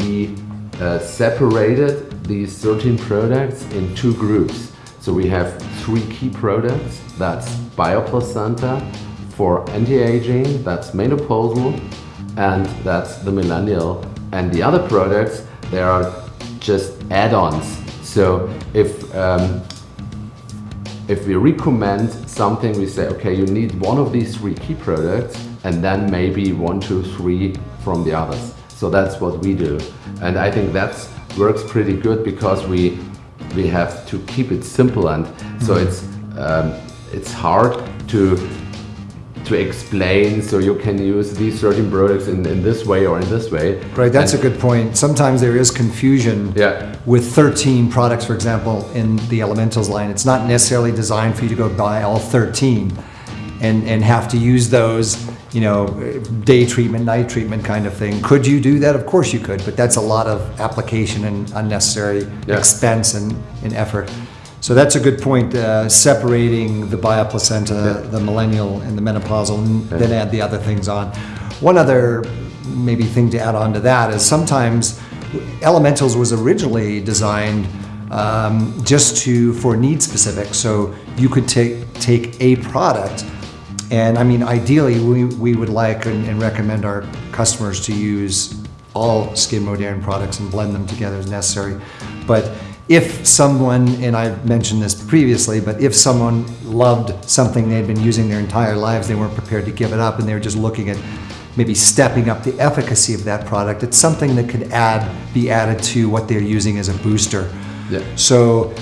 We uh, separated these 13 products in two groups. So we have three key products. That's Bioplacenta for anti-aging, that's menopausal, and that's the millennial. And the other products, they are just add-ons. So if um, if we recommend something, we say, okay, you need one of these three key products and then maybe one, two, three from the others. So that's what we do. And I think that works pretty good because we we have to keep it simple and so Mm-hmm. it's um, it's hard to to explain so you can use these certain products in, in this way or in this way. Right, that's And- a good point. Sometimes there is confusion Yeah. with 13 products, for example, in the Elementals line. It's not necessarily designed for you to go buy all 13 and, and have to use those, you know, day treatment, night treatment kind of thing. Could you do that? Of course you could, but that's a lot of application and unnecessary Yeah. expense and, and effort. So that's a good point, uh, separating the bioplacenta, the millennial, and the menopausal, and then add the other things on. One other maybe thing to add on to that is sometimes Elementals was originally designed um, just to for need specific. So you could take take a product, and I mean ideally we, we would like and, and recommend our customers to use all Skin Modern products and blend them together as necessary. But if someone, and I've mentioned this previously, but if someone loved something they'd been using their entire lives, they weren't prepared to give it up, and they were just looking at maybe stepping up the efficacy of that product, it's something that could add, be added to what they're using as a booster. Yeah. So,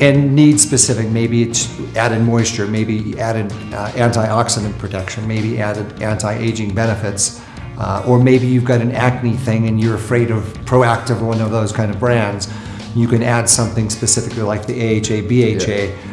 and need specific, maybe it's added moisture, maybe added uh, antioxidant protection, maybe added anti-aging benefits, uh, or maybe you've got an acne thing and you're afraid of Proactiv or one of those kind of brands. You can add something specifically like the AHA, BHA